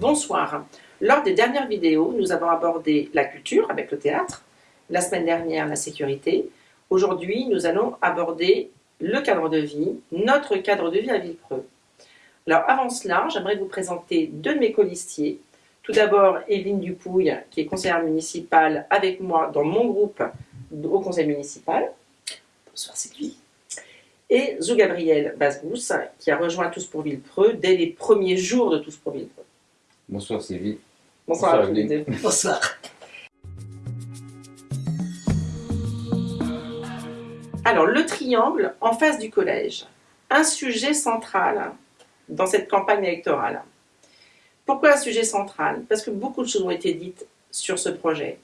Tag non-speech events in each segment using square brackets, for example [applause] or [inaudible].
Bonsoir. Lors des dernières vidéos, nous avons abordé la culture avec le théâtre, la semaine dernière la sécurité. Aujourd'hui, nous allons aborder le cadre de vie, notre cadre de vie à Villepreux. Alors avant cela, j'aimerais vous présenter deux de mes colistiers. Tout d'abord, Evelyne Dupouille, qui est conseillère municipale avec moi dans mon groupe au conseil municipal. Bonsoir Sylvie et Zou Gabriel Basbous, qui a rejoint Tous pour Villepreux dès les premiers jours de Tous pour Villepreux. Bonsoir Sylvie. Bonsoir, à tous les deux. Bonsoir. Alors, le triangle en face du collège. Un sujet central dans cette campagne électorale. Pourquoi un sujet central? Parce que beaucoup de choses ont été dites sur ce projet.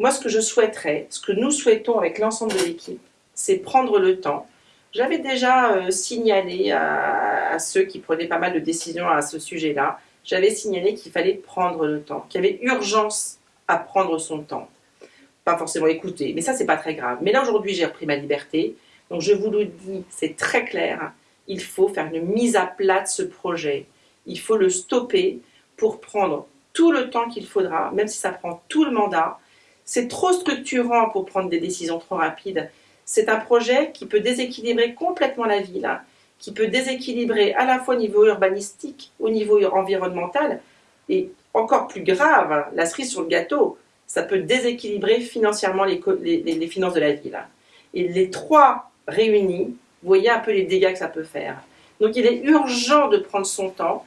Moi, ce que je souhaiterais, ce que nous souhaitons avec l'ensemble de l'équipe, c'est prendre le temps j'avais déjà euh, signalé à, ceux qui prenaient pas mal de décisions à ce sujet-là, j'avais signalé qu'il fallait prendre le temps, qu'il y avait urgence à prendre son temps. Pas forcément écouter, mais ça c'est pas très grave. Mais là aujourd'hui j'ai repris ma liberté, donc je vous le dis, c'est très clair, il faut faire une mise à plat de ce projet. Il faut le stopper pour prendre tout le temps qu'il faudra, même si ça prend tout le mandat. C'est trop structurant pour prendre des décisions trop rapides c'est un projet qui peut déséquilibrer complètement la ville, qui peut déséquilibrer à la fois au niveau urbanistique, au niveau environnemental, et encore plus grave, la cerise sur le gâteau, ça peut déséquilibrer financièrement les, finances de la ville. Hein. Et les trois réunis, vous voyez un peu les dégâts que ça peut faire. Donc il est urgent de prendre son temps.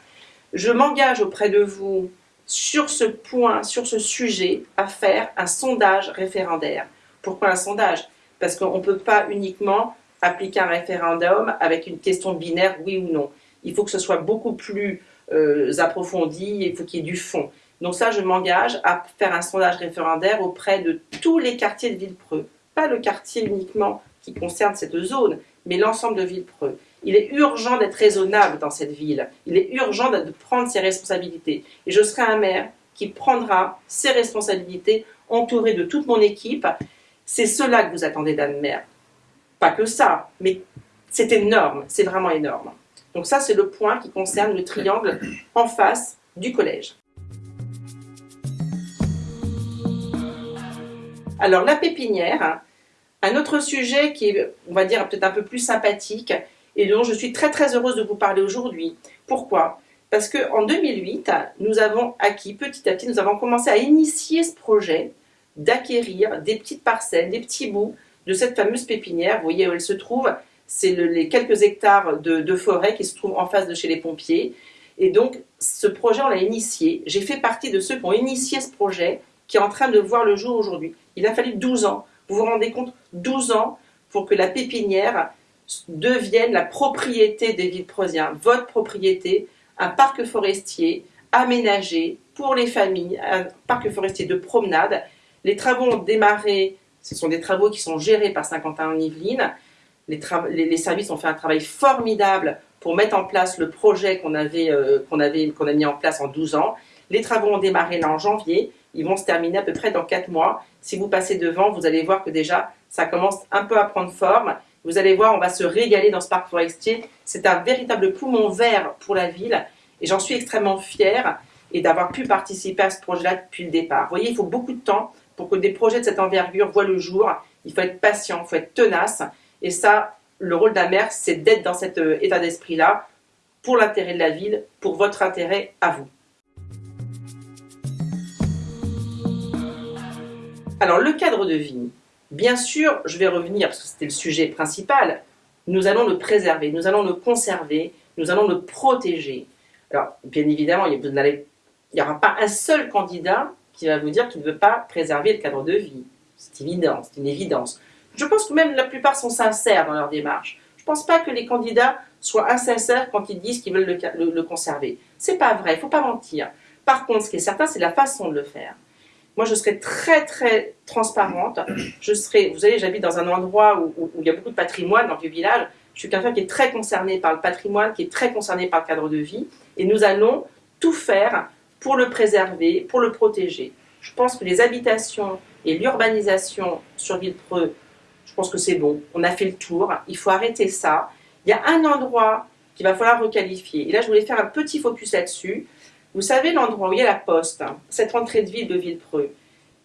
Je m'engage auprès de vous sur ce point, sur ce sujet, à faire un sondage référendaire. Pourquoi un sondage? Parce qu'on ne peut pas uniquement appliquer un référendum avec une question binaire oui ou non. Il faut que ce soit beaucoup plus euh, approfondi, il faut qu'il y ait du fond. Donc ça, je m'engage à faire un sondage référendaire auprès de tous les quartiers de Villepreux. Pas le quartier uniquement qui concerne cette zone, mais l'ensemble de Villepreux. Il est urgent d'être raisonnable dans cette ville. Il est urgent de prendre ses responsabilités. Et je serai un maire qui prendra ses responsabilités entouré de toute mon équipe c'est cela que vous attendez d'Anne Mère. Pas que ça, mais c'est énorme, c'est vraiment énorme. Donc ça, c'est le point qui concerne le triangle en face du collège. Alors la pépinière, un autre sujet qui est, on va dire, peut-être un peu plus sympathique et dont je suis très très heureuse de vous parler aujourd'hui. Pourquoi? Parce qu'en 2008, nous avons acquis, petit à petit, nous avons commencé à initier ce projet d'acquérir des petites parcelles, des petits bouts de cette fameuse pépinière. Vous voyez où elle se trouve C'est les quelques hectares de, forêt qui se trouvent en face de chez les pompiers. Et donc, ce projet, on l'a initié. J'ai fait partie de ceux qui ont initié ce projet, qui est en train de voir le jour aujourd'hui. Il a fallu 12 ans. Vous vous rendez compte 12 ans pour que la pépinière devienne la propriété des Villepreusiens, votre propriété, un parc forestier aménagé pour les familles, un parc forestier de promenade les travaux ont démarré, ce sont des travaux qui sont gérés par Saint-Quentin-en-Yvelines. Les, services ont fait un travail formidable pour mettre en place le projet qu'on avait, euh, qu'on a mis en place en 12 ans. Les travaux ont démarré là en janvier, ils vont se terminer à peu près dans 4 mois. Si vous passez devant, vous allez voir que déjà, ça commence un peu à prendre forme. Vous allez voir, on va se régaler dans ce parc forestier. C'est un véritable poumon vert pour la ville et j'en suis extrêmement fière et d'avoir pu participer à ce projet-là depuis le départ. Vous voyez, il faut beaucoup de temps pour que des projets de cette envergure voient le jour, il faut être patient, il faut être tenace. Et ça, le rôle d'un maire, c'est d'être dans cet euh, état d'esprit-là pour l'intérêt de la ville, pour votre intérêt à vous. Alors, le cadre de vie, bien sûr, je vais revenir, parce que c'était le sujet principal, nous allons le préserver, nous allons le conserver, nous allons le protéger. Alors, bien évidemment, il n'y aura pas un seul candidat qui va vous dire qu'il ne veut pas préserver le cadre de vie. C'est évident, c'est une évidence. Je pense que même la plupart sont sincères dans leur démarche. Je ne pense pas que les candidats soient insincères quand ils disent qu'ils veulent le, le, conserver. C'est pas vrai, il ne faut pas mentir. Par contre, ce qui est certain, c'est la façon de le faire. Moi, je serai très, très transparente. Je serai, vous savez, j'habite dans un endroit où, où, il y a beaucoup de patrimoine dans le village. Je suis quelqu'un qui est très concerné par le patrimoine, qui est très concerné par le cadre de vie. Et nous allons tout faire pour le préserver, pour le protéger. Je pense que les habitations et l'urbanisation sur Villepreux, je pense que c'est bon, on a fait le tour, il faut arrêter ça. Il y a un endroit qu'il va falloir requalifier. Et là, je voulais faire un petit focus là-dessus. Vous savez l'endroit où il y a la poste, hein, cette entrée de ville de Villepreux,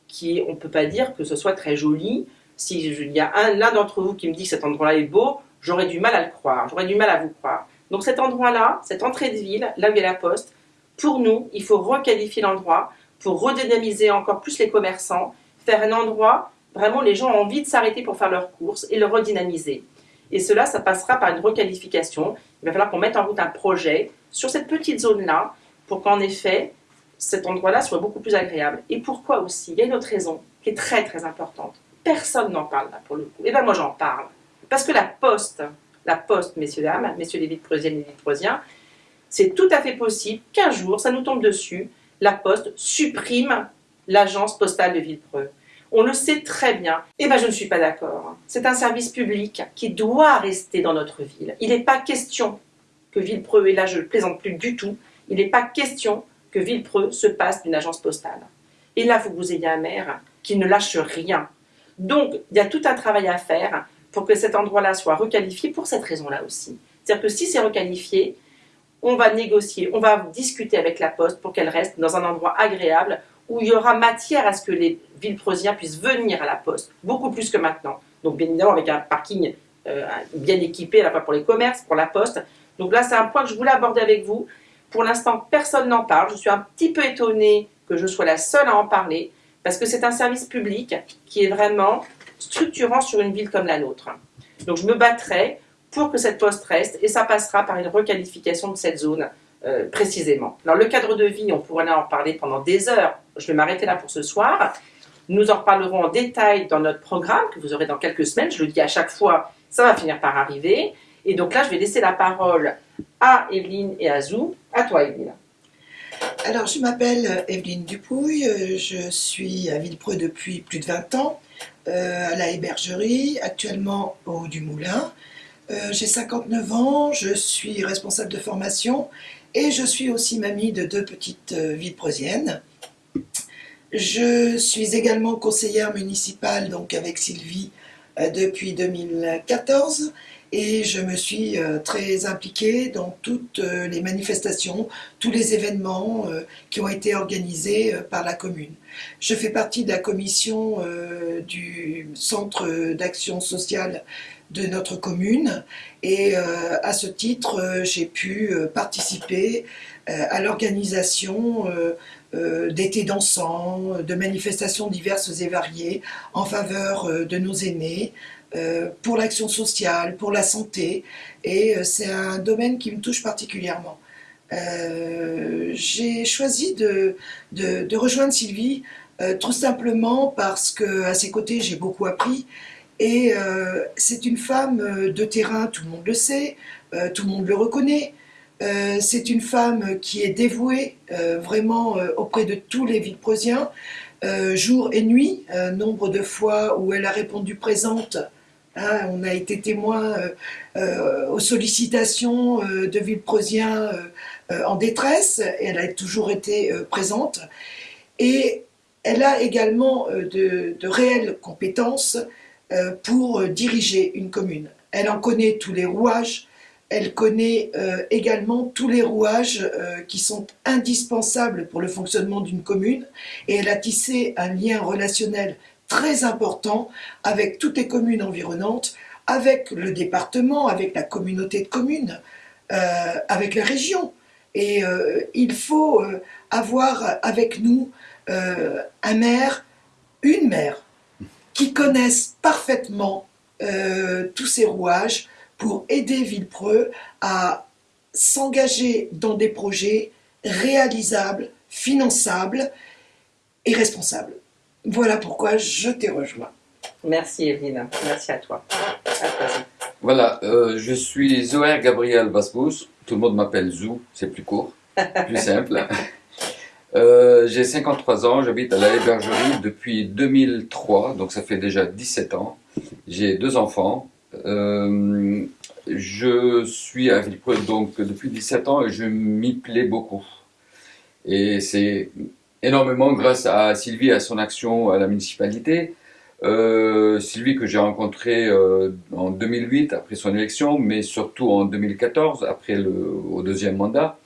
qui on ne peut pas dire que ce soit très joli. S'il y a l'un d'entre vous qui me dit que cet endroit-là est beau, j'aurais du mal à le croire, j'aurais du mal à vous croire. Donc cet endroit-là, cette entrée de ville, là où il y a la poste, pour nous, il faut requalifier l'endroit pour redynamiser encore plus les commerçants, faire un endroit, vraiment les gens ont envie de s'arrêter pour faire leurs courses et le redynamiser. Et cela, ça passera par une requalification. Il va falloir qu'on mette en route un projet sur cette petite zone-là pour qu'en effet, cet endroit-là soit beaucoup plus agréable. Et pourquoi aussi? Il y a une autre raison qui est très très importante. Personne n'en parle là pour le coup. Et eh bien moi j'en parle. Parce que la poste, la poste, messieurs, dames, messieurs les vitrosiennes et les vitrosiens, c'est tout à fait possible qu'un jour, ça nous tombe dessus, la poste supprime l'agence postale de Villepreux. On le sait très bien. Eh bien, je ne suis pas d'accord. C'est un service public qui doit rester dans notre ville. Il n'est pas question que Villepreux, et là je ne plaisante plus du tout, il n'est pas question que Villepreux se passe d'une agence postale. Et là, faut que vous ayez un maire qui ne lâche rien. Donc, il y a tout un travail à faire pour que cet endroit-là soit requalifié pour cette raison-là aussi. C'est-à-dire que si c'est requalifié, on va négocier, on va discuter avec la Poste pour qu'elle reste dans un endroit agréable où il y aura matière à ce que les Villepreusiens puissent venir à la Poste, beaucoup plus que maintenant. Donc bien évidemment avec un parking euh, bien équipé à la fois pour les commerces, pour la Poste. Donc là c'est un point que je voulais aborder avec vous. Pour l'instant personne n'en parle, je suis un petit peu étonnée que je sois la seule à en parler, parce que c'est un service public qui est vraiment structurant sur une ville comme la nôtre. Donc je me battrai pour que cette poste reste et ça passera par une requalification de cette zone euh, précisément. Alors le cadre de vie, on pourrait en parler pendant des heures. Je vais m'arrêter là pour ce soir. Nous en reparlerons en détail dans notre programme que vous aurez dans quelques semaines. Je le dis à chaque fois, ça va finir par arriver. Et donc là, je vais laisser la parole à Evelyne et à Zou. À toi, Evelyne. Alors, je m'appelle Evelyne Dupouille. Je suis à Villepreux depuis plus de 20 ans. Euh, à la hébergerie, actuellement au du Moulin. Euh, j'ai 59 ans, je suis responsable de formation et je suis aussi mamie de deux petites euh, preusiennes. Je suis également conseillère municipale donc avec Sylvie depuis 2014 et je me suis très impliquée dans toutes les manifestations, tous les événements qui ont été organisés par la commune. Je fais partie de la commission euh, du Centre d'action sociale de notre commune et euh, à ce titre euh, j'ai pu participer à l'organisation d'étés dansants, de manifestations diverses et variées en faveur de nos aînés, pour l'action sociale, pour la santé et c'est un domaine qui me touche particulièrement. Euh, j'ai choisi de, de, rejoindre Sylvie euh, tout simplement parce qu'à ses côtés j'ai beaucoup appris et euh, c'est une femme de terrain, tout le monde le sait, tout le monde le reconnaît. c'est une femme qui est dévouée vraiment auprès de tous les Villepreusiens, jour et nuit, nombre de fois où elle a répondu présente Hein, on a été témoin aux sollicitations de Villepreusiens euh, en détresse, et elle a toujours été euh, présente. Et elle a également euh, de, réelles compétences pour diriger une commune. Elle en connaît tous les rouages, elle connaît également tous les rouages qui sont indispensables pour le fonctionnement d'une commune et elle a tissé un lien relationnel très important avec toutes les communes environnantes, avec le département, avec la communauté de communes, avec la région. Et euh, il faut euh, avoir avec nous euh, un maire, une mère, qui connaissent parfaitement tous ces rouages pour aider Villepreux à s'engager dans des projets réalisables, finançables et responsables. Voilà pourquoi je t'ai rejoint. Merci Evelyne, merci à toi. Voilà, je suis Zoé Gabriel Basbous, tout le monde m'appelle Zou, c'est plus court, plus simple. [laughs] Euh, j'ai 53 ans, j'habite à la hébergerie depuis 2003, donc ça fait déjà 17 ans. J'ai deux enfants. Euh, je suis à Villepreux donc depuis 17 ans et je m'y plais beaucoup. Et c'est énormément grâce à Sylvie et à son action à la municipalité. Euh, Sylvie que j'ai rencontré euh, en 2008 après son élection, mais surtout en 2014 après le deuxième mandat.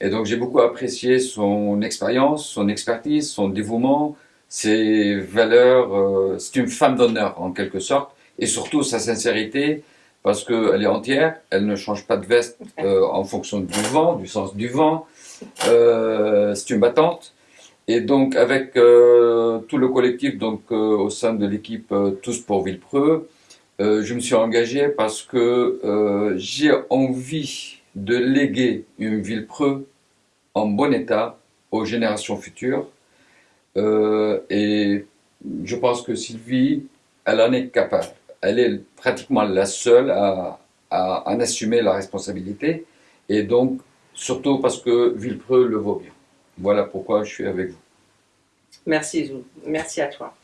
Et donc j'ai beaucoup apprécié son expérience, son expertise, son dévouement, ses valeurs. Euh, c'est une femme d'honneur en quelque sorte, et surtout sa sincérité, parce qu'elle est entière, elle ne change pas de veste euh, en fonction du vent, du sens du vent. Euh, c'est une battante. Et donc avec euh, tout le collectif donc euh, au sein de l'équipe euh, Tous pour Villepreux, je me suis engagé parce que j'ai envie de léguer une Villepreux en bon état aux générations futures. et je pense que Sylvie, elle en est capable. Elle est pratiquement la seule à, à en assumer la responsabilité. Et donc, surtout parce que Villepreux le vaut bien. Voilà pourquoi je suis avec vous. Merci Zou, merci à toi.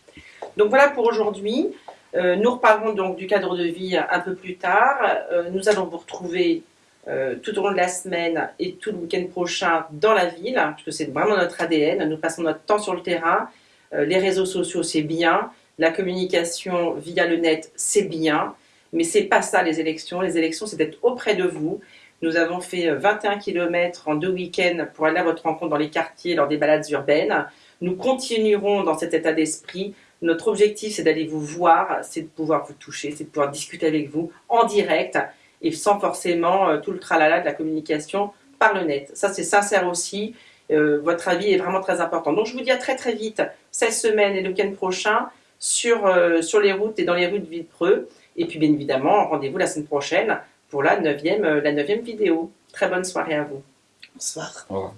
Donc voilà pour aujourd'hui. Euh, nous reparlerons donc du cadre de vie un peu plus tard. Euh, nous allons vous retrouver euh, tout au long de la semaine et tout le week-end prochain dans la ville, puisque c'est vraiment notre ADN. Nous passons notre temps sur le terrain. les réseaux sociaux, c'est bien. La communication via le net, c'est bien. Mais c'est pas ça les élections. Les élections, c'est d'être auprès de vous. Nous avons fait 21 km en deux week-ends pour aller à votre rencontre dans les quartiers lors des balades urbaines. Nous continuerons dans cet état d'esprit. Notre objectif, c'est d'aller vous voir, c'est de pouvoir vous toucher, c'est de pouvoir discuter avec vous en direct et sans forcément euh, tout le tralala de la communication par le net. Ça, c'est sincère aussi. Euh, votre avis est vraiment très important. Donc, je vous dis à très très vite, cette semaine et le week-end prochain, sur, euh, sur les routes et dans les rues de Villepreux. Et puis, bien évidemment, rendez-vous la semaine prochaine pour la neuvième, la neuvième vidéo. Très bonne soirée à vous. Bonsoir. Au revoir.